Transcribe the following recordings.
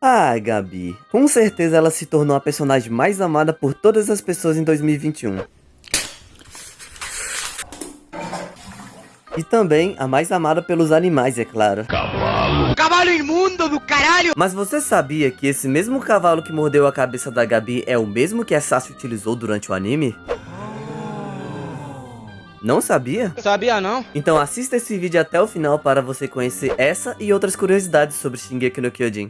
Ah, Gabi, com certeza ela se tornou a personagem mais amada por todas as pessoas em 2021. E também a mais amada pelos animais, é claro. Cavalo. Cavalo imundo do caralho! Mas você sabia que esse mesmo cavalo que mordeu a cabeça da Gabi é o mesmo que a Sasha utilizou durante o anime? Não sabia? Sabia não. Então assista esse vídeo até o final para você conhecer essa e outras curiosidades sobre Shingeki no Kyojin.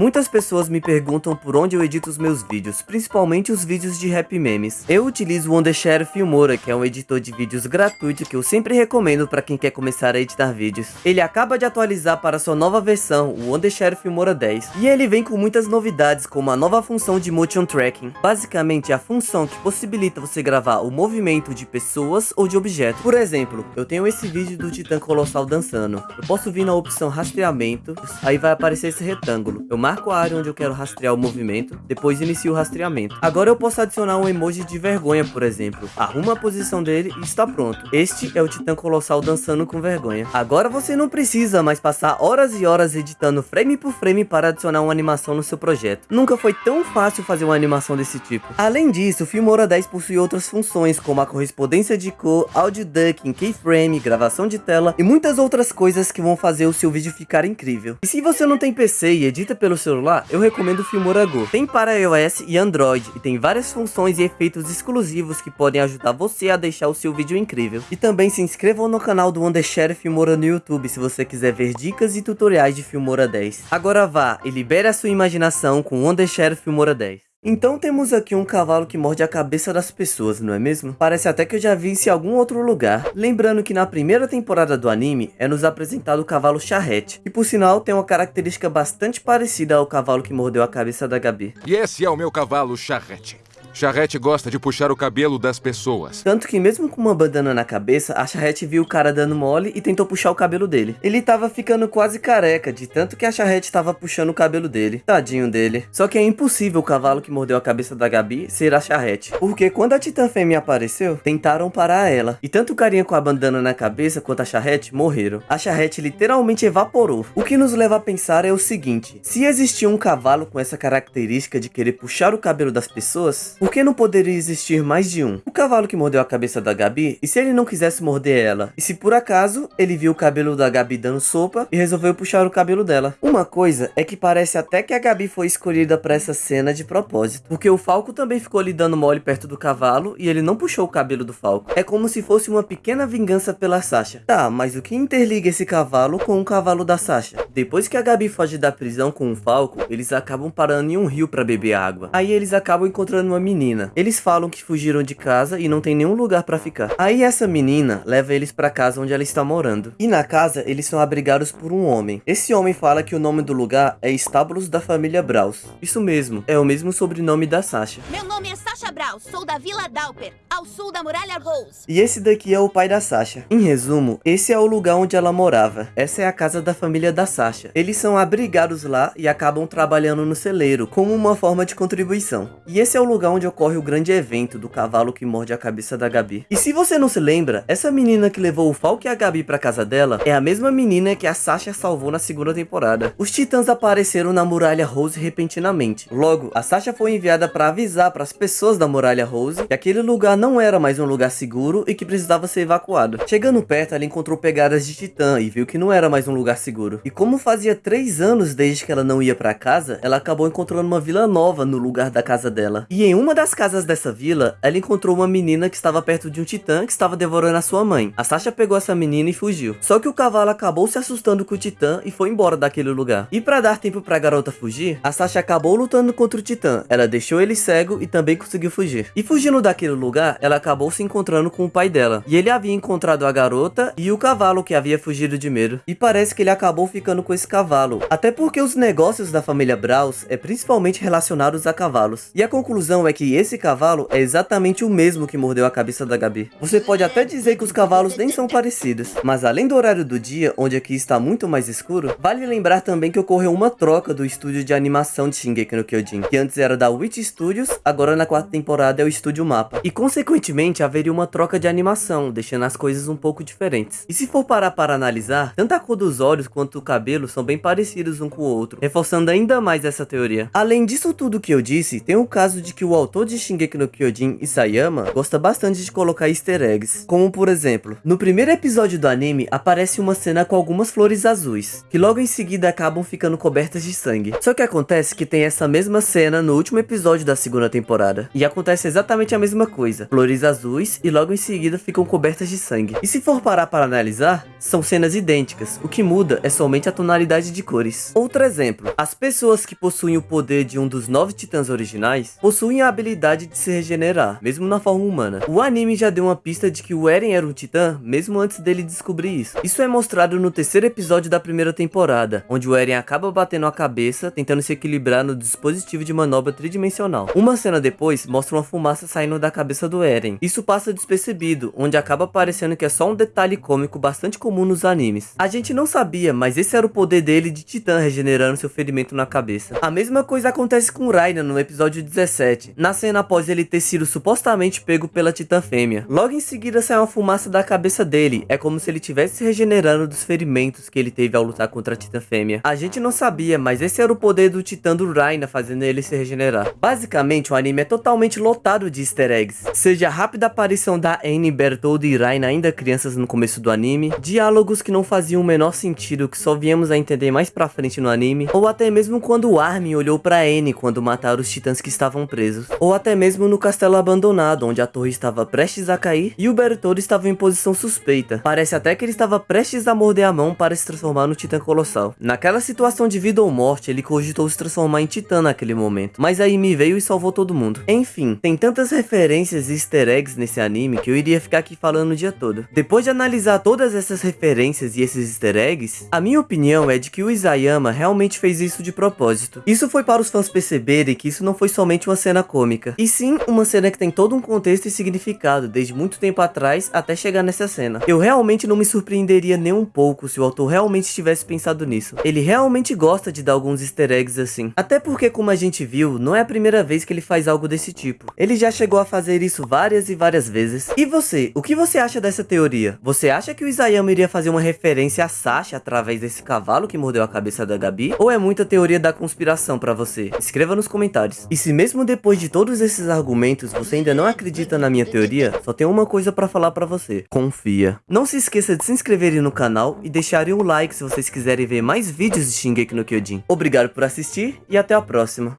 Muitas pessoas me perguntam por onde eu edito os meus vídeos, principalmente os vídeos de rap memes. Eu utilizo o Wondershare Filmora, que é um editor de vídeos gratuito que eu sempre recomendo para quem quer começar a editar vídeos. Ele acaba de atualizar para sua nova versão, o Wondershare Filmora 10, e ele vem com muitas novidades, como a nova função de Motion Tracking. Basicamente, a função que possibilita você gravar o movimento de pessoas ou de objetos. Por exemplo, eu tenho esse vídeo do Titã Colossal dançando. Eu posso vir na opção rastreamento, aí vai aparecer esse retângulo. Eu marco a área onde eu quero rastrear o movimento, depois inicio o rastreamento. Agora eu posso adicionar um emoji de vergonha, por exemplo. Arruma a posição dele e está pronto. Este é o Titã Colossal dançando com vergonha. Agora você não precisa mais passar horas e horas editando frame por frame para adicionar uma animação no seu projeto. Nunca foi tão fácil fazer uma animação desse tipo. Além disso, o Filmora 10 possui outras funções, como a correspondência de cor, audio ducking, keyframe, gravação de tela e muitas outras coisas que vão fazer o seu vídeo ficar incrível. E se você não tem PC e edita pelo celular, eu recomendo o Filmora Go. Tem para iOS e Android e tem várias funções e efeitos exclusivos que podem ajudar você a deixar o seu vídeo incrível. E também se inscrevam no canal do Wondershare Filmora no YouTube se você quiser ver dicas e tutoriais de Filmora 10. Agora vá e libere a sua imaginação com o Wondershare Filmora 10. Então temos aqui um cavalo que morde a cabeça das pessoas, não é mesmo? Parece até que eu já vi isso em algum outro lugar. Lembrando que na primeira temporada do anime é nos apresentado o cavalo charrete, que por sinal tem uma característica bastante parecida ao cavalo que mordeu a cabeça da Gabi. E esse é o meu cavalo charrete. Charrete gosta de puxar o cabelo das pessoas. Tanto que mesmo com uma bandana na cabeça, a Charrete viu o cara dando mole e tentou puxar o cabelo dele. Ele tava ficando quase careca, de tanto que a Charrete tava puxando o cabelo dele. Tadinho dele. Só que é impossível o cavalo que mordeu a cabeça da Gabi ser a Charrete. Porque quando a Titã Fêmea apareceu, tentaram parar ela. E tanto o carinha com a bandana na cabeça quanto a Charrete morreram. A Charrete literalmente evaporou. O que nos leva a pensar é o seguinte. Se existia um cavalo com essa característica de querer puxar o cabelo das pessoas, por que não poderia existir mais de um? O cavalo que mordeu a cabeça da Gabi, e se ele não quisesse morder ela? E se por acaso ele viu o cabelo da Gabi dando sopa e resolveu puxar o cabelo dela? Uma coisa é que parece até que a Gabi foi escolhida para essa cena de propósito, porque o Falco também ficou ali dando mole perto do cavalo e ele não puxou o cabelo do Falco. É como se fosse uma pequena vingança pela Sasha. Tá, mas o que interliga esse cavalo com o cavalo da Sasha? Depois que a Gabi foge da prisão com o Falco, eles acabam parando em um rio para beber água. Aí eles acabam encontrando uma menina. Eles falam que fugiram de casa e não tem nenhum lugar para ficar. Aí essa menina leva eles para casa onde ela está morando. E na casa eles são abrigados por um homem. Esse homem fala que o nome do lugar é Estábulos da família Braus. Isso mesmo, é o mesmo sobrenome da Sasha. Meu nome é Sasha Sou da Vila Dauper, ao sul da Muralha Rose. E esse daqui é o pai da Sasha. Em resumo, esse é o lugar onde ela morava. Essa é a casa da família da Sasha. Eles são abrigados lá e acabam trabalhando no celeiro, como uma forma de contribuição. E esse é o lugar onde ocorre o grande evento do cavalo que morde a cabeça da Gabi. E se você não se lembra, essa menina que levou o Falco e a Gabi pra casa dela é a mesma menina que a Sasha salvou na segunda temporada. Os titãs apareceram na Muralha Rose repentinamente. Logo, a Sasha foi enviada para avisar para as pessoas da Muralha Rose que aquele lugar não era mais um lugar seguro e que precisava ser evacuado. Chegando perto, ela encontrou pegadas de titã e viu que não era mais um lugar seguro. E como fazia três anos desde que ela não ia para casa, ela acabou encontrando uma vila nova no lugar da casa dela. E em uma das casas dessa vila, ela encontrou uma menina que estava perto de um titã que estava devorando a sua mãe. A Sasha pegou essa menina e fugiu. Só que o cavalo acabou se assustando com o titã e foi embora daquele lugar. E para dar tempo para a garota fugir, a Sasha acabou lutando contra o titã. Ela deixou ele cego e também conseguiu fugir. E fugindo daquele lugar, ela acabou se encontrando com o pai dela. E ele havia encontrado a garota e o cavalo que havia fugido de medo. E parece que ele acabou ficando com esse cavalo. Até porque os negócios da família Braus é principalmente relacionados a cavalos. E a conclusão é que esse cavalo é exatamente o mesmo que mordeu a cabeça da Gabi. Você pode até dizer que os cavalos nem são parecidos, mas além do horário do dia, onde aqui está muito mais escuro, vale lembrar também que ocorreu uma troca do estúdio de animação de Shingeki no Kyojin, que antes era da Witch Studios, agora na quarta temporada temporada é o Estúdio Mapa, e consequentemente haveria uma troca de animação, deixando as coisas um pouco diferentes. E se for parar para analisar, tanto a cor dos olhos quanto o cabelo são bem parecidos um com o outro, reforçando ainda mais essa teoria. Além disso tudo que eu disse, tem o caso de que o autor de Shingeki no Kyojin, Isayama, gosta bastante de colocar easter eggs, como por exemplo, no primeiro episódio do anime aparece uma cena com algumas flores azuis, que logo em seguida acabam ficando cobertas de sangue. Só que acontece que tem essa mesma cena no último episódio da segunda temporada, e acontece exatamente a mesma coisa, flores azuis e logo em seguida ficam cobertas de sangue. E se for parar para analisar, são cenas idênticas, o que muda é somente a tonalidade de cores. Outro exemplo, as pessoas que possuem o poder de um dos nove titãs originais, possuem a habilidade de se regenerar, mesmo na forma humana. O anime já deu uma pista de que o Eren era um titã, mesmo antes dele descobrir isso. Isso é mostrado no terceiro episódio da primeira temporada, onde o Eren acaba batendo a cabeça, tentando se equilibrar no dispositivo de manobra tridimensional. Uma cena depois, mostra uma fumaça saindo da cabeça do Eren. Isso passa despercebido, onde acaba parecendo que é só um detalhe cômico bastante comum nos animes. A gente não sabia, mas esse era o poder dele de titã regenerando seu ferimento na cabeça. A mesma coisa acontece com Raina no episódio 17, na cena após ele ter sido supostamente pego pela titã fêmea. Logo em seguida sai uma fumaça da cabeça dele, é como se ele tivesse se regenerando dos ferimentos que ele teve ao lutar contra a titã fêmea. A gente não sabia, mas esse era o poder do titã do Raina fazendo ele se regenerar. Basicamente, o anime é totalmente lotado de easter eggs, seja a rápida aparição da Anne, Bertoldo e Raina ainda crianças no começo do anime, diálogos que não faziam o menor sentido que só viemos a entender mais pra frente no anime, ou até mesmo quando o Armin olhou pra Anne quando mataram os titãs que estavam presos, ou até mesmo no castelo abandonado onde a torre estava prestes a cair e o Bertoldo estava em posição suspeita. Parece até que ele estava prestes a morder a mão para se transformar no titã colossal. Naquela situação de vida ou morte, ele cogitou se transformar em titã naquele momento, mas aí me veio e salvou todo mundo. Enfim, tem tantas referências e easter eggs nesse anime que eu iria ficar aqui falando o dia todo. Depois de analisar todas essas referências e esses easter eggs, a minha opinião é de que o Isayama realmente fez isso de propósito. Isso foi para os fãs perceberem que isso não foi somente uma cena cômica, e sim uma cena que tem todo um contexto e significado desde muito tempo atrás até chegar nessa cena. Eu realmente não me surpreenderia nem um pouco se o autor realmente tivesse pensado nisso. Ele realmente gosta de dar alguns easter eggs assim. Até porque, como a gente viu, não é a primeira vez que ele faz algo desse tipo. Ele já chegou a fazer isso várias e várias vezes. E você, o que você acha dessa teoria? Você acha que o Isayama iria fazer uma referência a Sasha através desse cavalo que mordeu a cabeça da Gabi? Ou é muita teoria da conspiração pra você? Escreva nos comentários. E se mesmo depois de todos esses argumentos você ainda não acredita na minha teoria, só tem uma coisa pra falar pra você. Confia. Não se esqueça de se inscreverem no canal e deixarem um like se vocês quiserem ver mais vídeos de Shingeki no Kyojin. Obrigado por assistir e até a próxima.